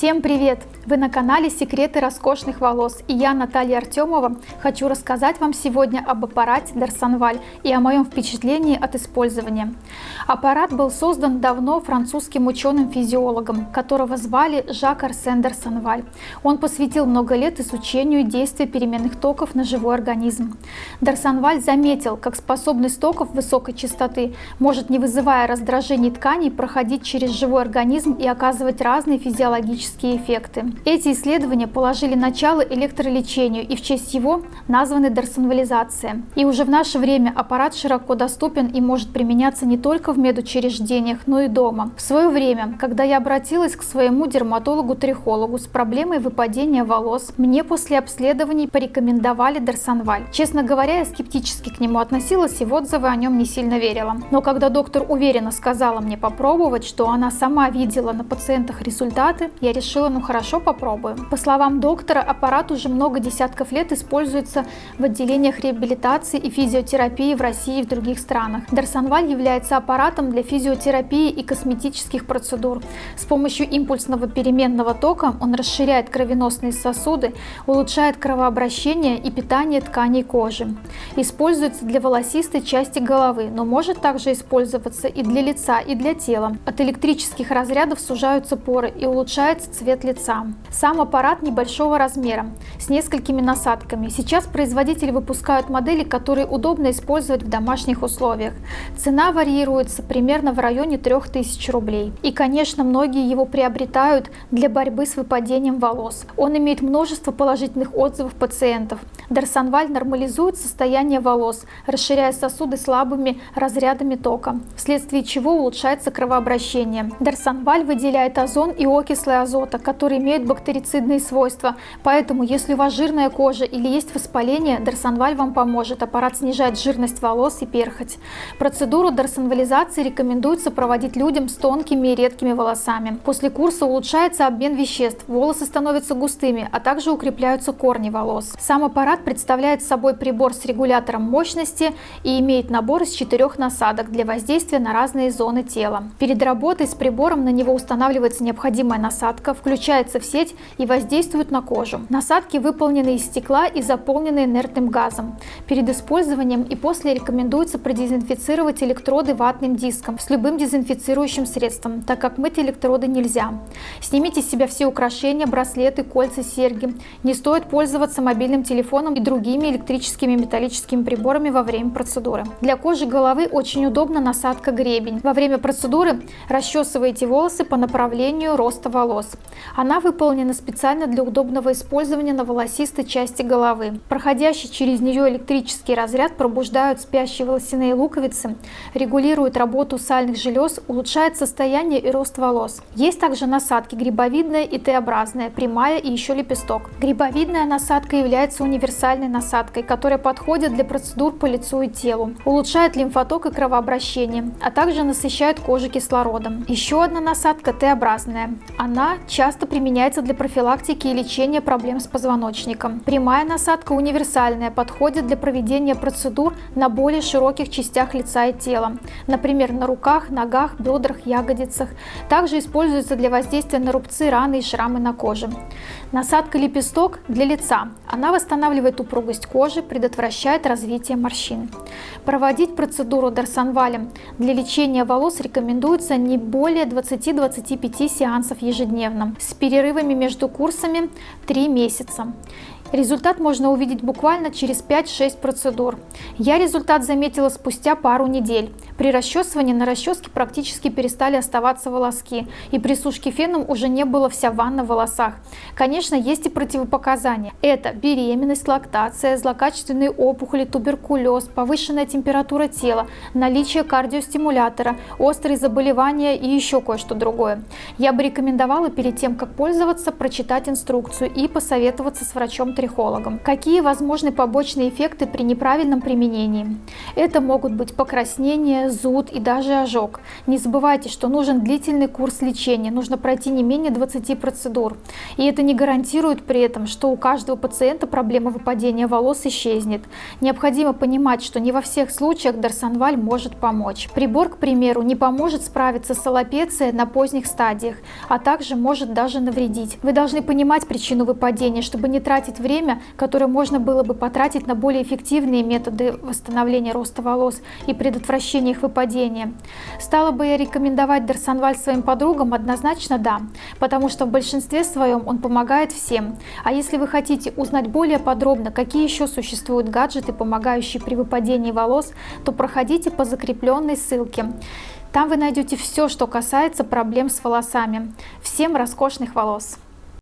Всем привет! Вы на канале Секреты роскошных волос и я, Наталья Артемова, хочу рассказать вам сегодня об аппарате Дарсонваль и о моем впечатлении от использования. Аппарат был создан давно французским ученым-физиологом, которого звали Жак Арсен Дарсонваль. Он посвятил много лет изучению действия переменных токов на живой организм. Дарсонваль заметил, как способность токов высокой частоты может, не вызывая раздражений тканей, проходить через живой организм и оказывать разные физиологические эффекты. Эти исследования положили начало электролечению и в честь его названы дарсонвализация. И уже в наше время аппарат широко доступен и может применяться не только в медучреждениях, но и дома. В свое время, когда я обратилась к своему дерматологу-трихологу с проблемой выпадения волос, мне после обследований порекомендовали дарсонваль. Честно говоря, я скептически к нему относилась и в отзывы о нем не сильно верила. Но когда доктор уверенно сказала мне попробовать, что она сама видела на пациентах результаты, я решила, ну хорошо, попробуем. По словам доктора, аппарат уже много десятков лет используется в отделениях реабилитации и физиотерапии в России и в других странах. Дарсонваль является аппаратом для физиотерапии и косметических процедур. С помощью импульсного переменного тока он расширяет кровеносные сосуды, улучшает кровообращение и питание тканей кожи. Используется для волосистой части головы, но может также использоваться и для лица, и для тела. От электрических разрядов сужаются поры и улучшается цвет лица. Сам аппарат небольшого размера, с несколькими насадками. Сейчас производители выпускают модели, которые удобно использовать в домашних условиях. Цена варьируется примерно в районе 3000 рублей. И, конечно, многие его приобретают для борьбы с выпадением волос. Он имеет множество положительных отзывов пациентов. Дарсонваль нормализует состояние волос, расширяя сосуды слабыми разрядами тока, вследствие чего улучшается кровообращение. Дарсонваль выделяет озон и окислы азота, которые имеют бактерицидные свойства, поэтому если у вас жирная кожа или есть воспаление, дарсонваль вам поможет. Аппарат снижает жирность волос и перхоть. Процедуру дарсонвализации рекомендуется проводить людям с тонкими и редкими волосами. После курса улучшается обмен веществ, волосы становятся густыми, а также укрепляются корни волос. Сам аппарат представляет собой прибор с регулятором мощности и имеет набор из четырех насадок для воздействия на разные зоны тела. Перед работой с прибором на него устанавливается необходимая насадка, включается в сеть и воздействуют на кожу. Насадки выполнены из стекла и заполнены инертным газом. Перед использованием и после рекомендуется продезинфицировать электроды ватным диском с любым дезинфицирующим средством, так как мыть электроды нельзя. Снимите с себя все украшения, браслеты, кольца, серьги. Не стоит пользоваться мобильным телефоном и другими электрическими металлическими приборами во время процедуры. Для кожи головы очень удобна насадка гребень. Во время процедуры расчесывайте волосы по направлению роста волос. Она выполнена специально для удобного использования на волосистой части головы. Проходящий через нее электрический разряд пробуждают спящие волосяные луковицы, регулирует работу сальных желез, улучшает состояние и рост волос. Есть также насадки грибовидная и Т-образная, прямая и еще лепесток. Грибовидная насадка является универсальной насадкой, которая подходит для процедур по лицу и телу, улучшает лимфоток и кровообращение, а также насыщает кожу кислородом. Еще одна насадка Т-образная. Она часто применяется для профилактики и лечения проблем с позвоночником. Прямая насадка универсальная, подходит для проведения процедур на более широких частях лица и тела, например, на руках, ногах, бедрах, ягодицах. Также используется для воздействия на рубцы, раны и шрамы на коже. Насадка лепесток для лица. Она восстанавливает упругость кожи, предотвращает развитие морщин. Проводить процедуру дарсонвалем для лечения волос рекомендуется не более 20-25 сеансов ежедневно с перерывами между курсами 3 месяца. Результат можно увидеть буквально через 5-6 процедур. Я результат заметила спустя пару недель. При расчесывании на расческе практически перестали оставаться волоски, и при сушке феном уже не было вся ванна в волосах. Конечно, есть и противопоказания. Это беременность, лактация, злокачественные опухоли, туберкулез, повышенная температура тела, наличие кардиостимулятора, острые заболевания и еще кое-что другое. Я бы рекомендовала перед тем, как пользоваться, прочитать инструкцию и посоветоваться с врачом-трихологом. Какие возможны побочные эффекты при неправильном применении? Это могут быть покраснения, зуд и даже ожог. Не забывайте, что нужен длительный курс лечения, нужно пройти не менее 20 процедур. И это не гарантирует при этом, что у каждого пациента проблема выпадения волос исчезнет. Необходимо понимать, что не во всех случаях Дарсонваль может помочь. Прибор, к примеру, не поможет справиться с аллопецией на поздних стадиях, а также может даже навредить. Вы должны понимать причину выпадения, чтобы не тратить время, которое можно было бы потратить на более эффективные методы восстановления роста волос и предотвращения их выпадения. Стала бы я рекомендовать Дарсонваль своим подругам? Однозначно да, потому что в большинстве своем он помогает всем. А если вы хотите узнать более подробно, какие еще существуют гаджеты, помогающие при выпадении волос, то проходите по закрепленной ссылке. Там вы найдете все, что касается проблем с волосами. Всем роскошных волос!